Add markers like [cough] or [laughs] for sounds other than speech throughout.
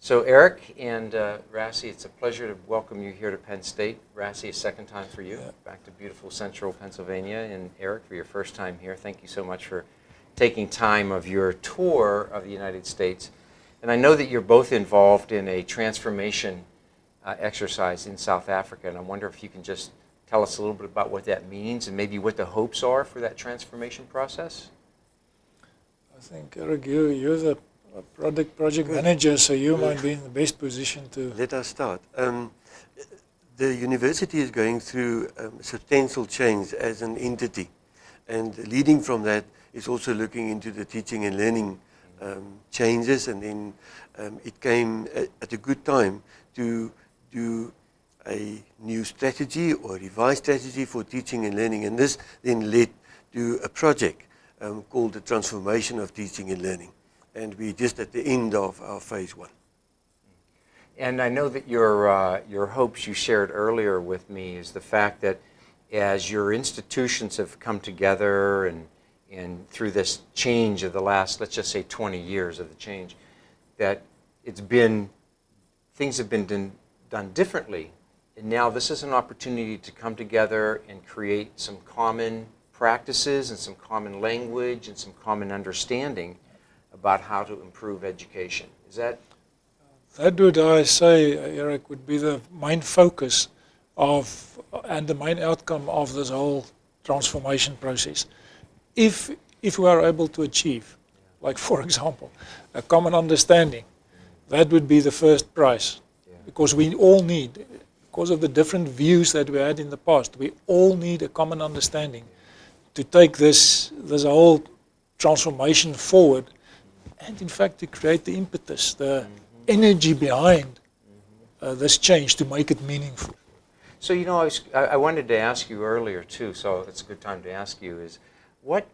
So Eric and uh, Rassi, it's a pleasure to welcome you here to Penn State. Rassi, a second time for you, Yeah. back to beautiful central Pennsylvania. And Eric, for your first time here, thank you so much for taking time of your tour of the United States. And I know that you're both involved in a transformation uh, exercise in South Africa, and I wonder if you can just tell us a little bit about what that means and maybe what the hopes are for that transformation process. I think, Eric, you, you're the project, project manager, so you might be in the best position to. Let us start. Um, the university is going through um, substantial change as an entity, and leading from that is also looking into the teaching and learning um, changes, and then um, it came at, at a good time to do a new strategy or a revised strategy for teaching and learning, and this then led to a project um, called the Transformation of Teaching and Learning, and we're just at the end of our phase one. And I know that your, uh, your hopes you shared earlier with me is the fact that as your institutions have come together and, and through this change of the last, let's just say 20 years of the change, that it's been, things have been done, done differently. And now this is an opportunity to come together and create some common practices and some common language and some common understanding about how to improve education. Is that That would I say, Eric, would be the main focus of and the main outcome of this whole transformation process. If if we are able to achieve, like for example, a common understanding, that would be the first prize. Because we all need, because of the different views that we had in the past, we all need a common understanding to take this this whole transformation forward and in fact to create the impetus, the energy behind uh, this change to make it meaningful. So, you know, I, was, I I wanted to ask you earlier too, so it's a good time to ask you is what,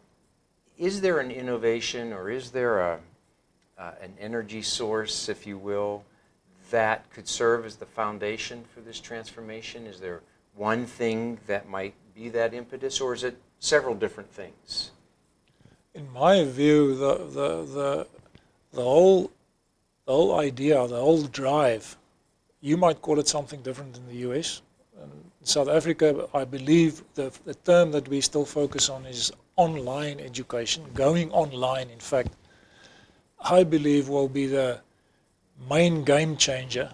is there an innovation or is there a, uh, an energy source, if you will, that could serve as the foundation for this transformation? Is there one thing that might be that impetus or is it several different things? In my view, the, the, the, the, whole, the whole idea, the whole drive, you might call it something different in the US. In South Africa, I believe the, the term that we still focus on is online education, going online, in fact, I believe will be the main game changer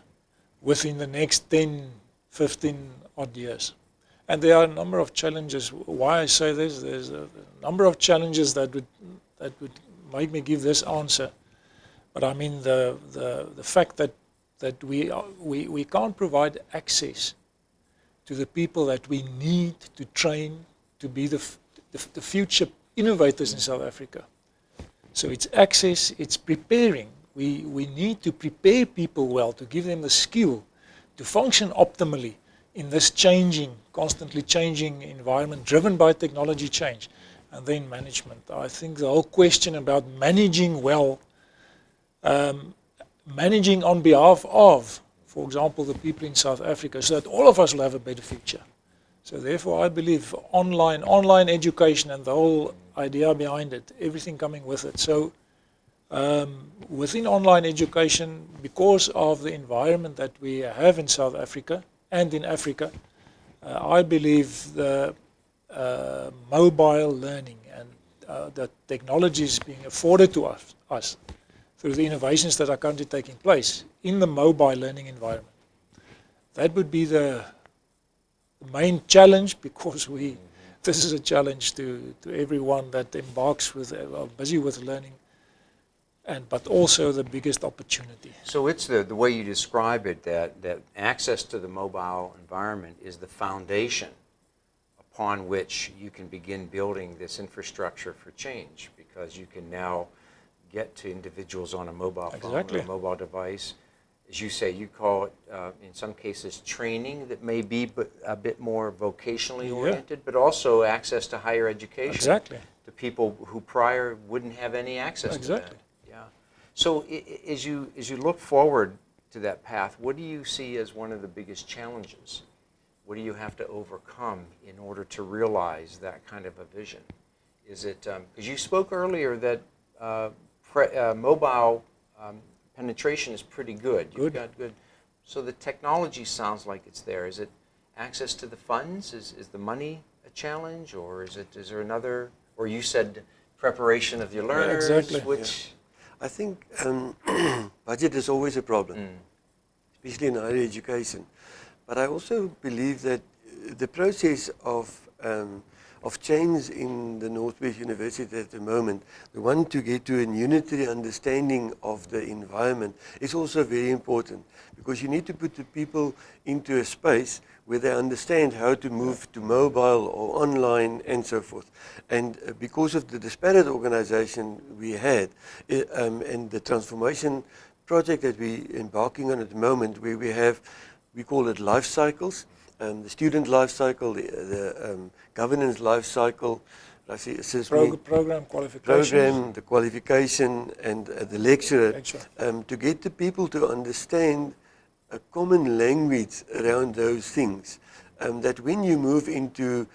within the next 10, 15 odd years. And there are a number of challenges. Why I say this, there's a number of challenges that would, that would make me give this answer. But I mean the, the, the fact that, that we, are, we, we can't provide access to the people that we need to train to be the, the, the future innovators in South Africa. So it's access, it's preparing. We, we need to prepare people well, to give them the skill to function optimally in this changing, constantly changing environment driven by technology change. And then management. I think the whole question about managing well, um, managing on behalf of, for example, the people in South Africa, so that all of us will have a better future. So therefore, I believe online, online education and the whole idea behind it, everything coming with it. So um, within online education, because of the environment that we have in South Africa and in Africa, uh, I believe the uh, mobile learning and uh, the technologies being afforded to us, us through the innovations that are currently taking place in the mobile learning environment. That would be the main challenge because we [laughs] this is a challenge to, to everyone that embarks with uh, busy with learning and but also the biggest opportunity. So it's the, the way you describe it that, that access to the mobile environment is the foundation upon which you can begin building this infrastructure for change because you can now get to individuals on a mobile phone Exactly. or a mobile device. As you say, you call it, uh, in some cases, training that may be but a bit more vocationally Yeah. oriented, but also access to higher education Exactly. to people who prior wouldn't have any access Exactly. to that. Yeah. So as you as you look forward to that path, what do you see as one of the biggest challenges? What do you have to overcome in order to realize that kind of a vision? Is it because you spoke earlier that uh, uh, mobile um, penetration is pretty good. You've Good. got good. So the technology sounds like it's there. Is it access to the funds? Is, is the money a challenge, or is it is there another? Or you said preparation of your learners, exactly. which I think um, [clears throat] budget is always a problem, Mm. especially in higher education. But I also believe that uh, the process of um, of change in the Northwest University at the moment, the one to get to a unitary understanding of the environment is also very important because you need to put the people into a space where they understand how to move to mobile or online and so forth. And uh, because of the disparate organization we had um, and the transformation project that we're embarking on at the moment where we have, we call it life cycles, um, the student life cycle, the, the um, governance life cycle, I see assessment Prog- program program, the qualification, and uh, the lecturer, Lecture. um, to get the people to understand a common language around those things. Um, that when you move into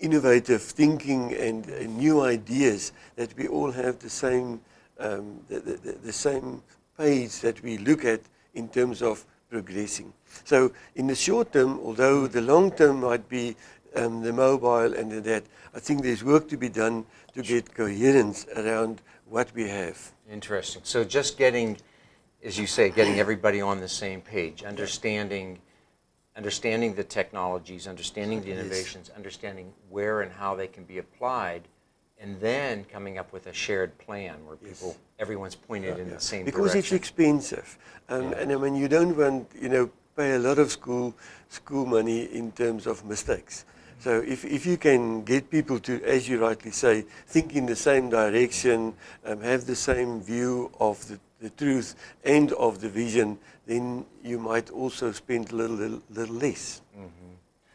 innovative thinking and uh, new ideas, that we all have the same, um, the, the, the- the same page that we look at in terms of progressing. So in the short term, although the long term might be um, the mobile and the that, I think there's work to be done to get coherence around what we have. Interesting. So just getting, as you say, getting everybody on the same page, understanding, understanding the technologies, understanding the innovations, understanding where and how they can be applied, and then coming up with a shared plan where Yes. people, everyone's pointed in Yeah. the same direction. because it's expensive, um, Yeah. and I mean you don't want you know pay a lot of school school money in terms of mistakes. So if, if you can get people to, as you rightly say, think in the same direction, um, have the same view of the, the truth and of the vision, then you might also spend a little, little, little less.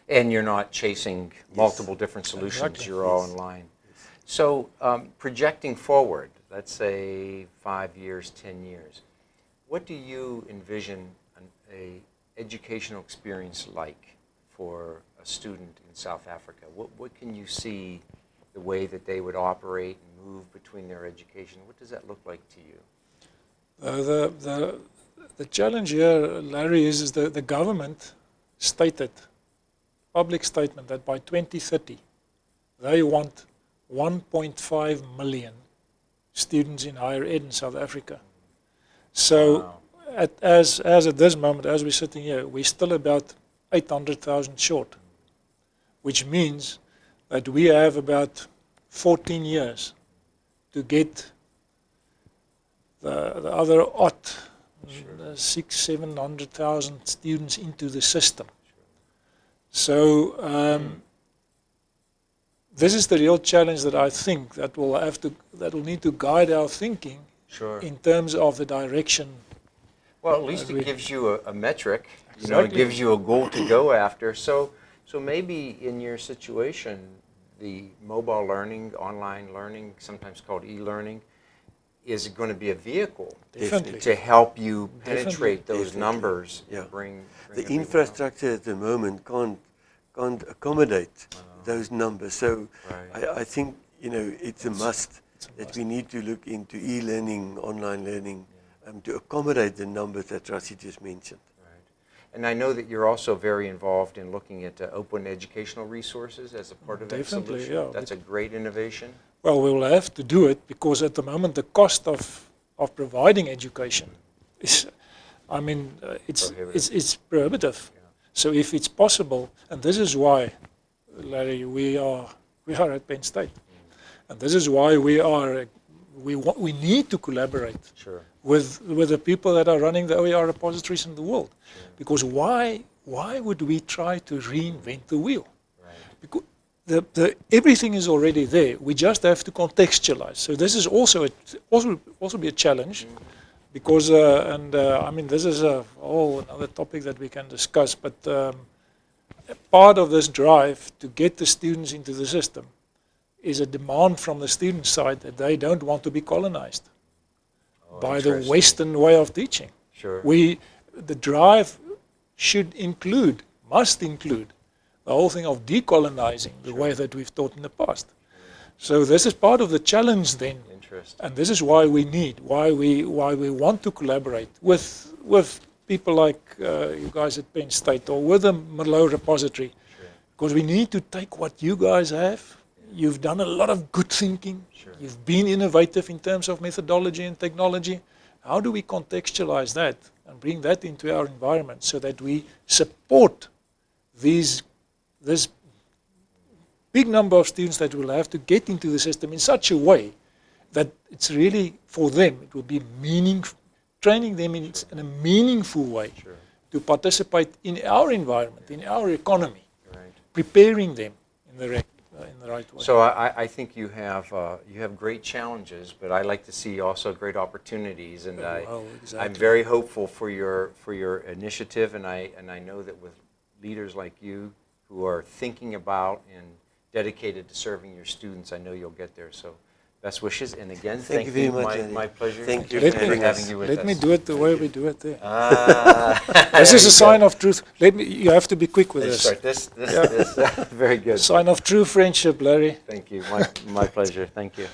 And you're not chasing multiple different solutions, Exactly. you're all Yes. in line. So um, projecting forward, let's say five years, 10 years, what do you envision an a educational experience like for a student in South Africa? What, what can you see the way that they would operate and move between their education? What does that look like to you? Uh, the, the, the challenge here, Larry, is, is the, the government stated, public statement, that by 2030 they want 1.5 million students in higher ed in South Africa. So, Wow. at, as, as at this moment, as we're sitting here, we're still about 800,000 short, which means that we have about 14 years to get the, the other odd uh, six, seven hundred thousand students into the system. So um, this is the real challenge that I think that will have to that will need to guide our thinking Sure. in terms of the direction. Well, at least it gives you a, a metric. You know, it gives you a goal to go after. So, so maybe in your situation, the mobile learning, online learning, sometimes called e-learning, is going to be a vehicle Definitely. to help you Definitely. penetrate those Definitely. numbers. and Yeah. Bring, bring The everyone up. infrastructure at the moment can't, can't accommodate uh-huh. Those numbers. So Right. I, I think, you know, it's a must It's a that must. we need to look into e-learning, online learning, um, to accommodate the numbers that Rassi just mentioned. Right. And I know that you're also very involved in looking at uh, open educational resources as a part of that Definitely, solution. yeah. That's a great innovation. Well, we will have to do it because at the moment the cost of, of providing education is, I mean, uh, it's, Prohibitive. it's, it's prohibitive. Yeah. So if it's possible, and this is why, Larry, we are, we are at Penn State. And this is why we are, we, wa- we need to collaborate Sure. with, with the people that are running the OER repositories in the world. Because why, why would we try to reinvent the wheel? Right. Because the, the, everything is already there. We just have to contextualize. So this is also a, also also be a challenge, because uh, and uh, I mean this is a whole another topic that we can discuss. But um, part of this drive to get the students into the system is a demand from the student side that they don't want to be colonized Oh, by the. Western way of teaching. Sure. We, the drive should include, must include, the whole thing of decolonizing the way that we've taught in the past. So this is part of the challenge then. And this is why we need, why we, why we want to collaborate with, with people like uh, you guys at Penn State or with the Merlot repository. Sure. Because we need to take what you guys have. You've done a lot of good thinking. Sure. You've been innovative in terms of methodology and technology. How do we contextualize that and bring that into our environment so that we support these, this big number of students that will have to get into the system in such a way that it's really for them, it will be meaning, training them in, in a meaningful way Sure. to participate in our environment, in our economy, Right. preparing them in the, rec- uh, in the right way. So I, I- I think you have uh, you have great challenges, but I like to see also great opportunities, and I Well, I'm very hopeful for your for your initiative, and I and I know that with leaders like you who are thinking about and dedicated to serving your students, I know you'll get there. So. Best wishes, and again, Thank thank, you very much, My, my pleasure. Thank you Let for me- having having us. you with Let us. me do it the way we do it there. Ah, [laughs] This there is a go. sign of truth. Let me. You have to be quick with Let's this. start this. This, Yeah. this. [laughs] very good. Sign of true friendship, Larry. Thank you. My, my pleasure. Thank you.